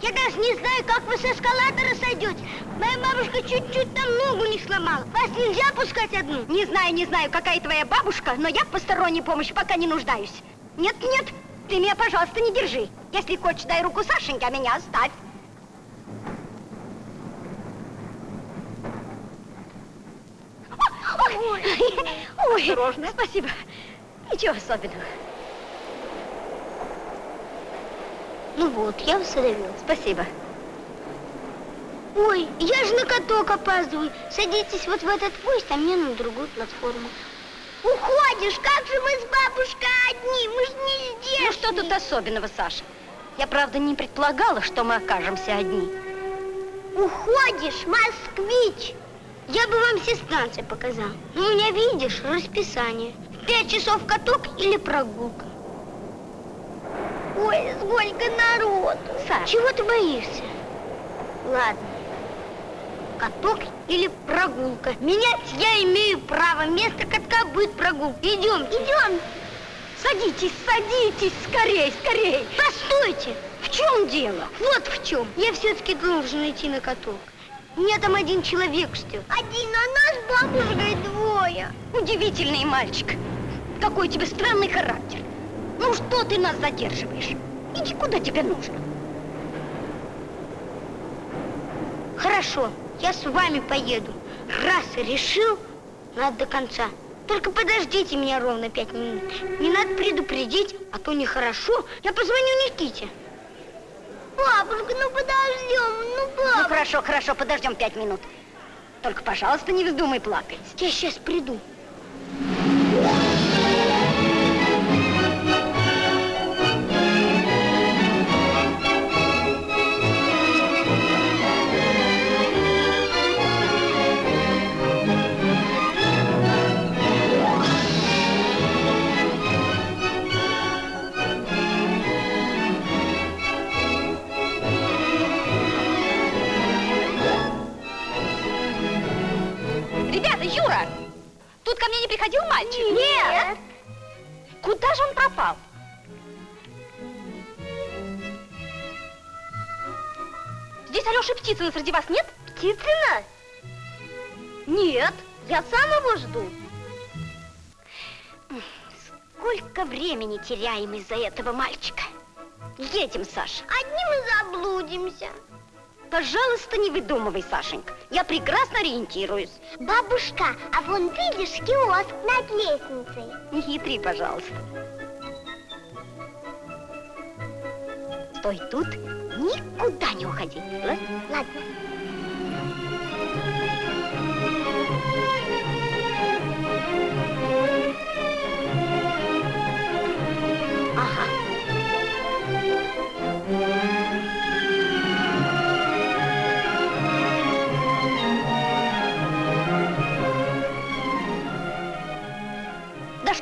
Я даже не знаю, как вы с эскалатора сойдете. Моя бабушка чуть-чуть там ногу не сломала. Вас нельзя пускать одну? Не знаю, не знаю, какая твоя бабушка, но я в посторонней помощи пока не нуждаюсь. Нет, нет, ты меня, пожалуйста, не держи. Если хочешь, дай руку Сашеньке, а меня оставь. Ой, ой, Осторожно. спасибо. Ничего особенного. Ну вот, я вас одолел. Спасибо. Ой, я же на каток опаздываю. Садитесь вот в этот поезд, а мне на другую платформу. Уходишь? Как же мы с бабушкой одни? Мы же не здесь. Ну что тут особенного, Саша? Я, правда, не предполагала, что мы окажемся одни. Уходишь, москвич. Я бы вам все станции показал. Но у меня, видишь, расписание. Пять часов каток или прогулка. Ой, сколько народу. Саша. Чего ты боишься? Ладно. Каток или прогулка? Менять я имею право. Вместо катка будет прогулка. Идем. Идем. Садитесь, садитесь, скорей, скорей. Постойте. В чем дело? Вот в чем. Я все-таки должен идти на каток. Меня там один человек ждет. Один, а нас бабушкой двое. Удивительный мальчик. Какой у тебя странный характер. Ну что ты нас задерживаешь? Иди куда тебе нужно. Хорошо, я с вами поеду. Раз решил, надо до конца. Только подождите меня ровно пять минут. Не надо предупредить, а то нехорошо. Я позвоню Никите. Бабушка, ну подождем, ну бабушка. Ну хорошо, хорошо, подождем пять минут. Только, пожалуйста, не вздумай плакать. Я сейчас приду. Ко мне не приходил мальчик? Нет. Куда же он пропал? Здесь Алёша Птицына среди вас нет? Птицына? Нет. Я сам его жду. Сколько времени теряем из-за этого мальчика? Едем, Саша. Одни мы заблудимся. Пожалуйста, не выдумывай, Сашенька. Я прекрасно ориентируюсь. Бабушка, а вон видишь киоск над лестницей? Не хитри, пожалуйста. Стой тут, никуда не уходи. ладно? Ладно.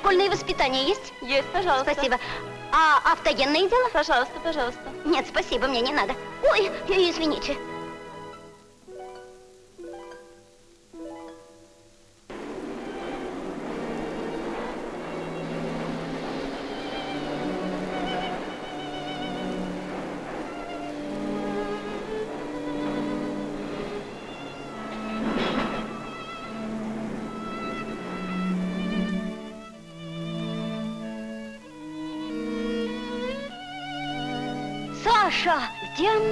Дошкольное воспитание есть? Есть, пожалуйста. Спасибо. А автогенное дело? Пожалуйста, пожалуйста. Нет, спасибо, мне не надо. Ой, извините. Саша, где она?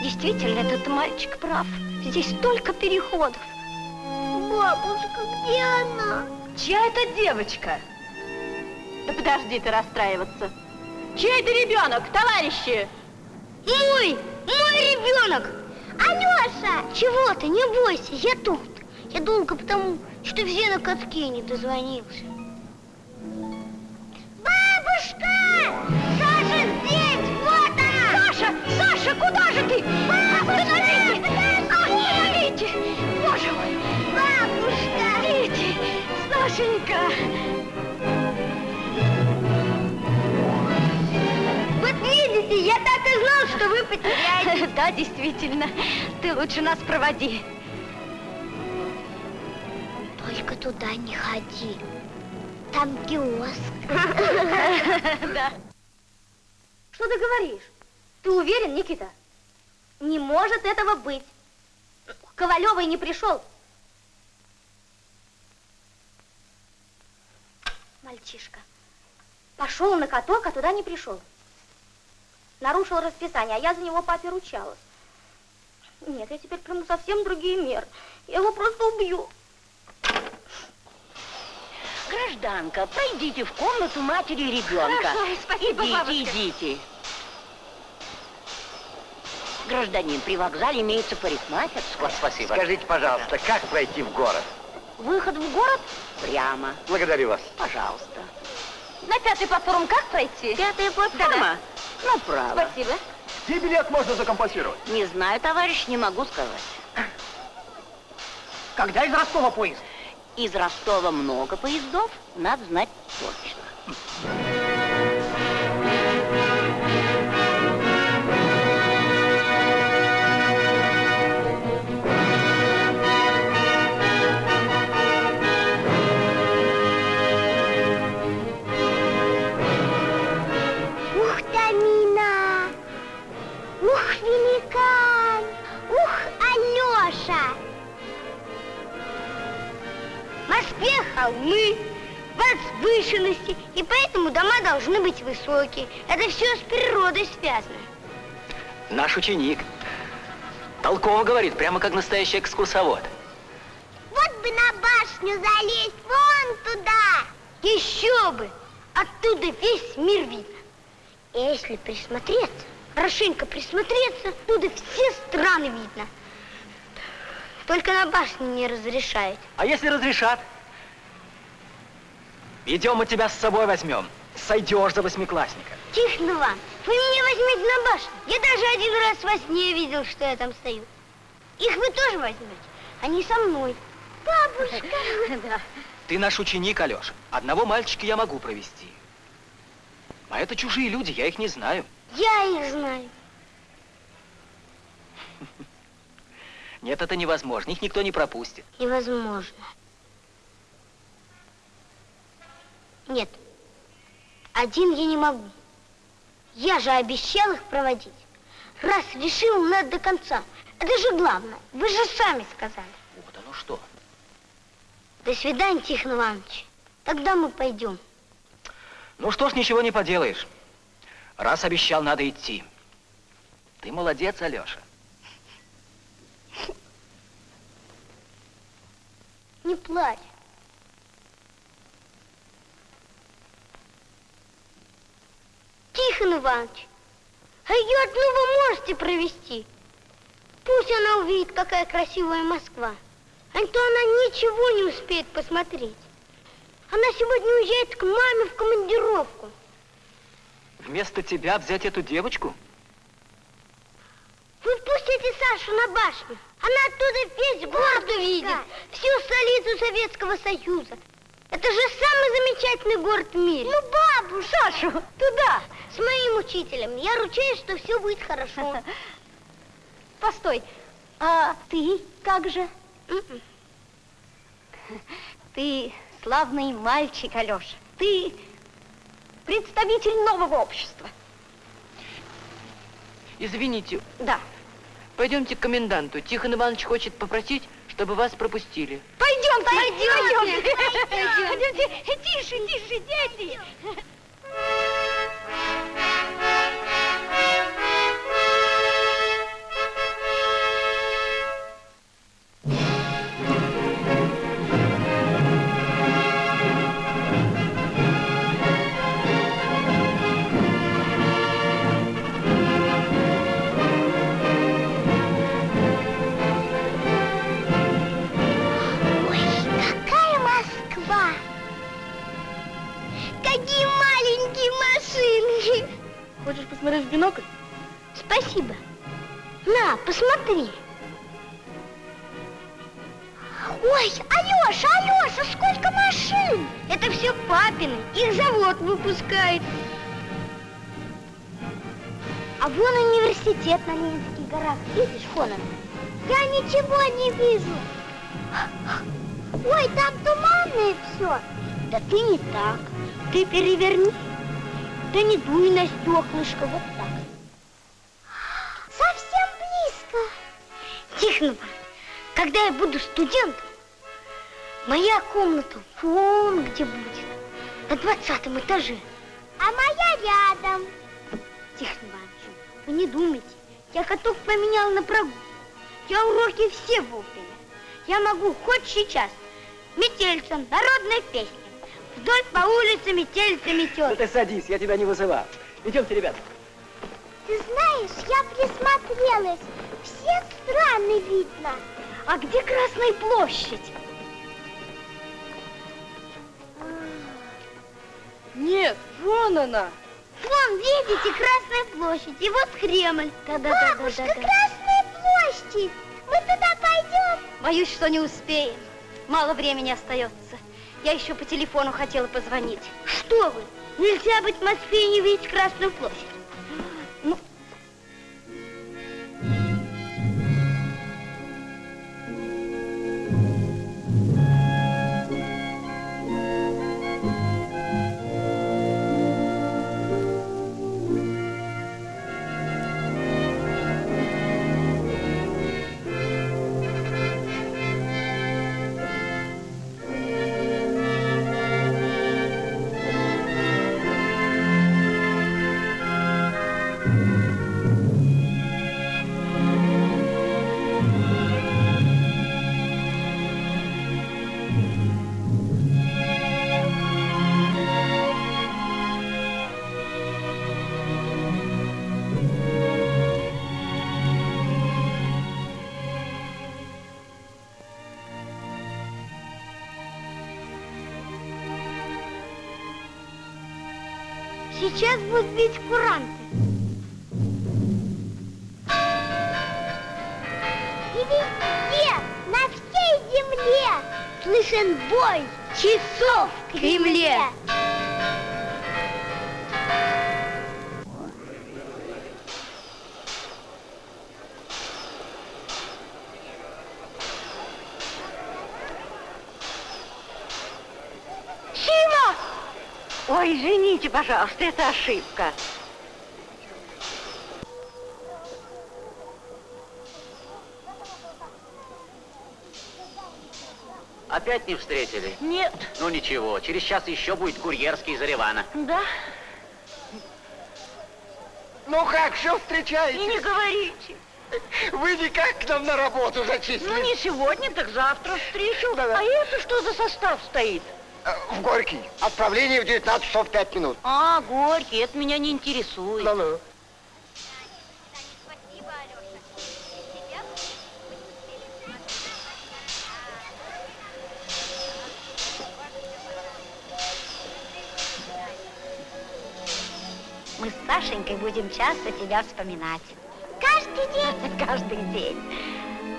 Действительно, этот мальчик прав. Здесь столько переходов. Бабушка, где она? Чья это девочка? Да подожди ты расстраиваться. Чей это ребенок, товарищи? Мой! Мой ребенок! Алеша! Чего ты? Не бойся, я тут. Я долго потому, что все на катке не дозвонился. Потеряете. Да, действительно. Ты лучше нас проводи. Только туда не ходи. Там киоск. Да. Что ты говоришь? Ты уверен, Никита? Не может этого быть. Ковалевый не пришел. Мальчишка. Пошел на каток, а туда не пришел. Нарушил расписание, а я за него папе ручалась. Нет, я теперь приму совсем другие меры. Я его просто убью. Гражданка, пройдите в комнату матери и ребенка. Хорошо, спасибо, идите, бабушка. идите. Гражданин, при вокзале имеется парикмахерская. спасибо. Скажите, пожалуйста, как пройти в город? Выход в город прямо. Благодарю вас. Пожалуйста. На пятый платформ как пройти? Пятая платформа? Направо. Спасибо. Где билет можно закомпенсировать? Не знаю, товарищ, не могу сказать. Когда из Ростова поезд? Из Ростова много поездов, надо знать точно. Холмы, возвышенности, и поэтому дома должны быть высокие. Это все с природой связано. Наш ученик. Толково говорит, прямо как настоящий экскурсовод. Вот бы на башню залезть, вон туда! Еще бы! Оттуда весь мир видно. Если присмотреться, хорошенько присмотреться, оттуда все страны видно. Только на башне не разрешают. А если разрешат? Идем, мы тебя с собой возьмем. Сойдешь за восьмиклассника. Тихон Иван, вы меня возьмите на башню. Я даже один раз во сне видел, что я там стою. Их вы тоже возьмете. Они со мной. Бабушка. Да. Ты наш ученик, Алеша. Одного мальчика я могу провести. А это чужие люди, я их не знаю. Я их знаю. Нет, это невозможно. Их никто не пропустит. Невозможно. Нет. Один я не могу. Я же обещал их проводить. Раз решил, надо до конца. Это же главное. Вы же сами сказали. Вот оно что. До свидания, Тихон Иванович. Тогда мы пойдем. Ну что ж, ничего не поделаешь. Раз обещал, надо идти. Ты молодец, Алеша. Не плачь. Тихон Иванович, а ее одну вы можете провести? Пусть она увидит, какая красивая Москва. А то она ничего не успеет посмотреть. Она сегодня уезжает к маме в командировку. Вместо тебя взять эту девочку? Вы пустите Сашу на башню. Она оттуда весь город увидит. Всю столицу Советского Союза. Это же самый замечательный город в мире. Ну, бабу, Сашу, туда. С моим учителем. Я ручаюсь, что все будет хорошо. Постой, а ты как же? М-м. Ты славный мальчик, Алеша. Ты представитель нового общества. Извините, Да. пойдемте к коменданту. Тихон Иванович хочет попросить, чтобы вас пропустили. Пойдемте, пойдемте. Пойдемте. Тише, тише, дети. Завод выпускает. А вон университет на Ленинских горах. Видишь, Хонан? Я ничего не вижу. Ой, там туманное все. Да ты не так. Ты переверни. Да не дуй на стеклышко, вот так. Совсем близко. Тихонова, когда я буду студентом, моя комната вон где будет, на двадцатом этаже. А моя рядом. Тихон Иванович, вы не думайте, я каток поменял на прогулку. Я уроки все вовремя. Я могу хоть сейчас. Метельцем, народная песня. Вдоль по улице метельца Ну метет. ты садись, я тебя не вызывал. Идемте, ребята. Ты знаешь, я присмотрелась. Все страны видно. А где Красная площадь? Нет, вон она. Вон, видите, Красная площадь, и вот Кремль. Да-да-да-да-да. Бабушка, Красная площадь. Мы туда пойдем. Боюсь, что не успеем. Мало времени остается. Я еще по телефону хотела позвонить. Что вы? Нельзя быть в Москве и не видеть Красную площадь. На всей земле, слышен бой часов в Кремле. Сима! Ой, извините, пожалуйста, это ошибка. Опять не встретили? Нет. Ну ничего, через час еще будет курьерский из Еревана. Да? Ну как, все И встречаете? не говорите. Вы никак к нам на работу Ну, зачислились? не сегодня, так завтра встречу. Да-да. А это что за состав стоит? Э, В Горький. Отправление в 19 часов 5 минут. А, Горький, это меня не интересует. Ну-ну. Мы с Сашенькой будем часто тебя вспоминать. Каждый день. Каждый день.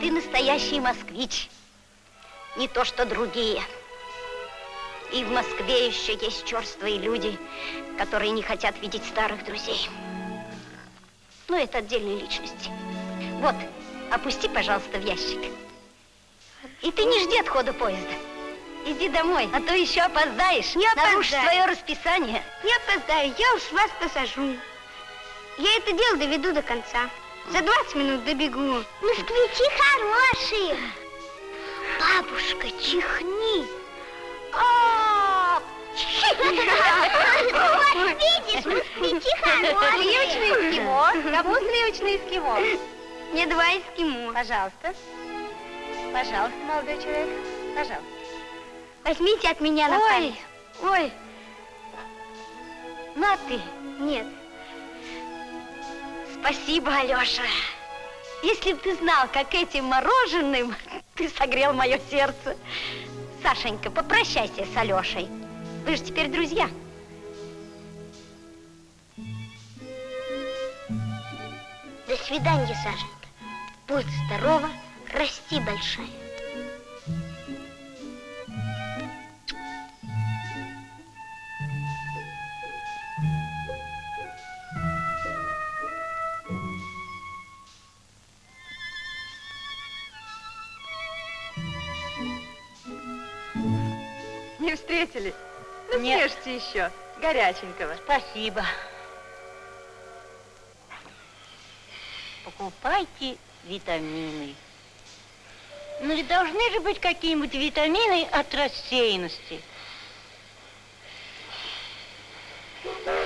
Ты настоящий москвич. Не то, что другие. И в Москве еще есть черствые люди, которые не хотят видеть старых друзей. Ну, это отдельные личности. Вот, опусти, пожалуйста, в ящик. И ты не жди отхода поезда. Иди домой, а то еще опоздаешь. Не Нарушишь опоздаю. свое расписание. Не опоздаю, я уж вас посажу. Я это дело доведу до конца. За 20 минут добегу. Москвичи хорошие. Бабушка, чихни. А, Вот, видишь, москвичи хорошие. Сливочный эскимо. Кому сливочный эскимо? Мне два эскимо. Пожалуйста. Пожалуйста, молодой человек. Пожалуйста. Возьмите от меня на Ой, память. ой. На ты. Нет. Спасибо, Алеша. Если б ты знал, как этим мороженым ты согрел мое сердце. Сашенька, попрощайся с Алешей. Вы же теперь друзья. До свидания, Сашенька. Будь здорова, расти большая. Нет. съешьте еще. Горяченького. Спасибо. Покупайте витамины. Ну ведь должны же быть какие-нибудь витамины от рассеянности. Сима!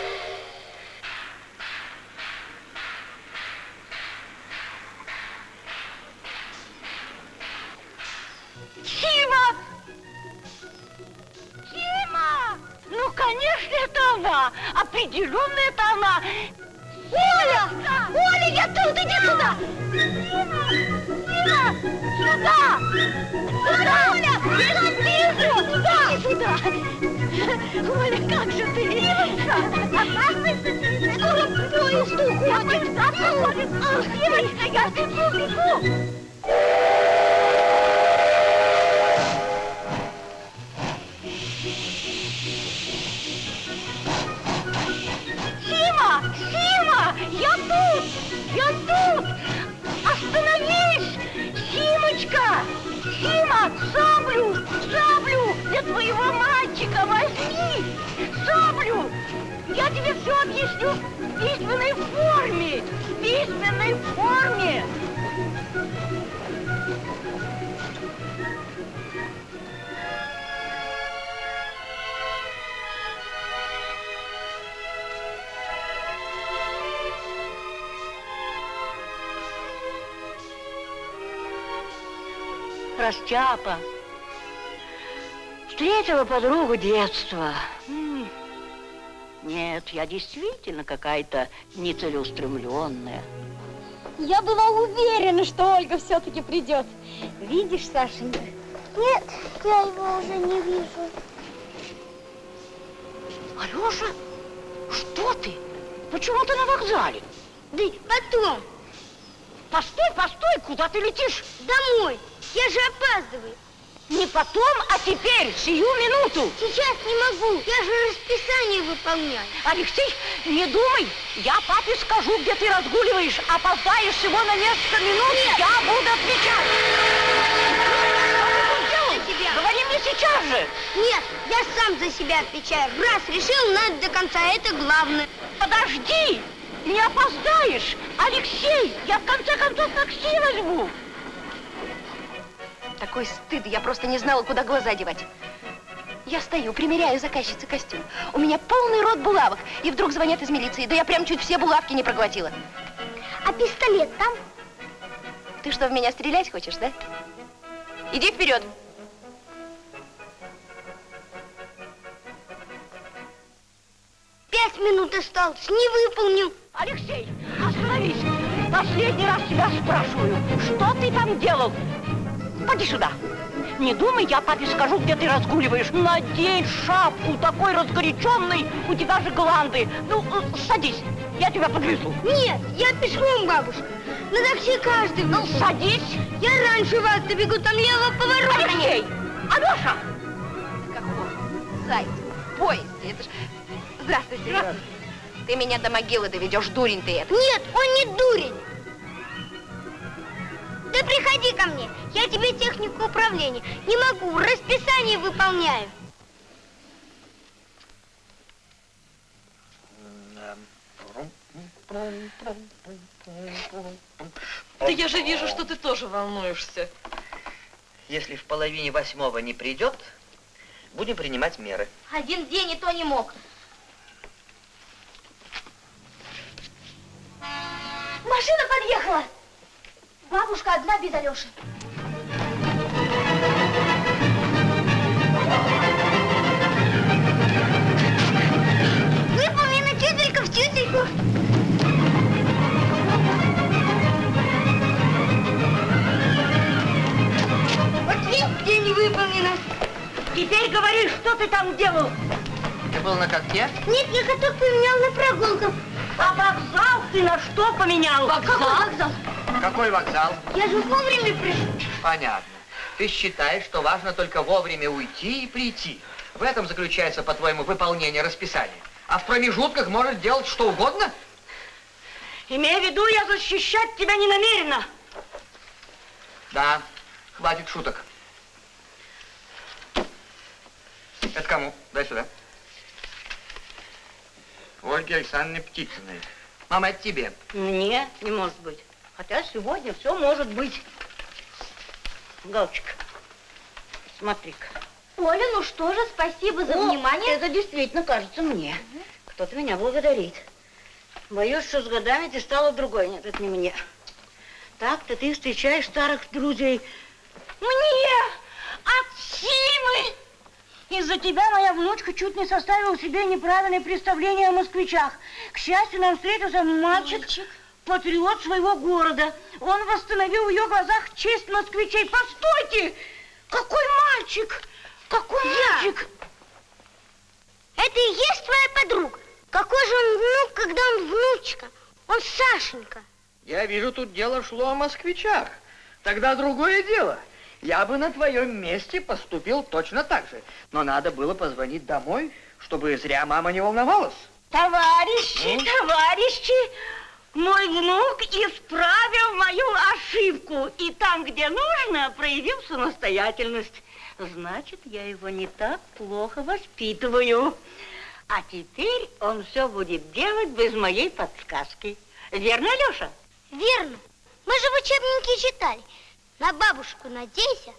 Растяпа. Встретила подругу детства. Нет, я действительно какая-то нецелеустремленная. Я была уверена, что Ольга все-таки придет. Видишь, Сашенька? Нет, я его уже не вижу. Алеша, что ты? Почему ты на вокзале? Да потом, Постой, постой, куда ты летишь? домой. Я же опаздываю. Не потом, а теперь, сию минуту. Сейчас не могу. Я же расписание выполняю. Алексей, не думай, я папе скажу, где ты разгуливаешь. Опоздаешь всего на несколько минут, я буду отвечать. За себя. Говори мне сейчас же. Нет, я сам за себя отвечаю. Раз решил, надо до конца. Это главное. Подожди, не опоздаешь. Алексей, я в конце концов такси возьму. Такой стыд, я просто не знала, куда глаза девать. Я стою, примеряю заказчице костюм. У меня полный рот булавок. И вдруг звонят из милиции. Да я прям чуть все булавки не проглотила. А пистолет там? Ты что, в меня стрелять хочешь, да? Иди вперед. Пять минут осталось. Не выполнил. Алексей, остановись. Последний раз тебя спрашиваю, что ты там делал? Поди сюда. Не думай, я папе скажу, где ты разгуливаешь. Надень шапку, такой разгоряченный, у тебя же гланды. Ну, э, садись, я тебя подвезу. Нет, я пешком, бабушка. На такси каждый Ну, садись. Я раньше вас добегу, там лево поворот. Алексей, Алеша. Какой? Зайц, в поезде. Это ж... Здравствуйте. Ты меня до могилы доведешь, дурень ты это. Нет, он не дурень. Да приходи ко мне, я тебе технику управления. Не могу, расписание выполняю. Да я же вижу, что ты тоже волнуешься. Если в половине восьмого не придет, будем принимать меры. Один день и то не мог. Машина подъехала. Бабушка одна без Алеши. Выполнена тютелька в тютельку. Вот видишь, где не выполнено. Теперь говори, что ты там делал? Ты был на катке? Нет, я каток поменял на прогулку. А вокзал ты на что поменял? Какой вокзал? Какой вокзал? Я же вовремя пришел. Понятно. Ты считаешь, что важно только вовремя уйти и прийти. В этом заключается, по-твоему, выполнение расписания. А в промежутках может делать что угодно? Имея в виду, я защищать тебя не намерена. Да, хватит шуток. Это кому? Дай сюда. Ольге Александровне Птицыной. Мама, это тебе. Мне не может быть. Хотя сегодня все может быть. Галочка, смотри-ка. Оля, ну что же, спасибо за О, внимание. Это действительно кажется мне. Кто-то меня благодарит. Боюсь, что с годами ты стала другой. Нет, это не мне. Так-то ты встречаешь старых друзей. Мне! От Симы! Из-за тебя моя внучка чуть не составила себе неправильное представление о москвичах. К счастью, нам встретился мальчик, Мальчик? патриот своего города. Он восстановил в ее глазах честь москвичей. Постойте! Какой мальчик! Какой мальчик! Это и есть твоя подруга? Какой же он внук, когда он внучка? Он Сашенька. Я вижу, тут дело шло о москвичах. Тогда другое дело. Я бы на твоем месте поступил точно так же. Но надо было позвонить домой, чтобы зря мама не волновалась. Товарищи, Ну? товарищи, мой внук исправил мою ошибку. И там, где нужно, проявил самостоятельность. Значит, я его не так плохо воспитываю. А теперь он все будет делать без моей подсказки. Верно, Леша? Верно. Мы же в учебнике читали. На бабушку надейся,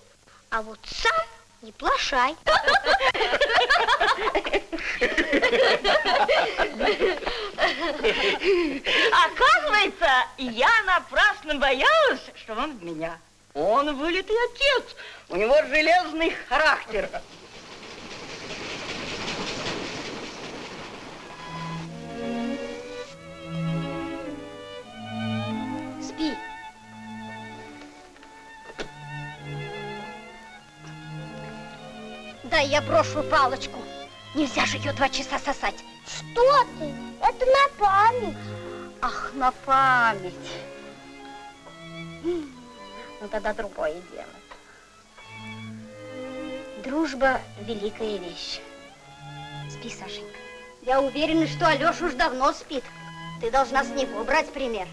а вот сам не плашай. Оказывается, я напрасно боялась, что он в меня. Он вылитый отец. У него железный характер. Спи. Дай я брошу палочку. Нельзя же ее два часа сосать. Что ты? Это на память. Ах, на память. Ну, тогда другое дело. Дружба – великая вещь. Спи, Сашенька. Я уверена, что Алеша уж давно спит. Ты должна с него брать пример.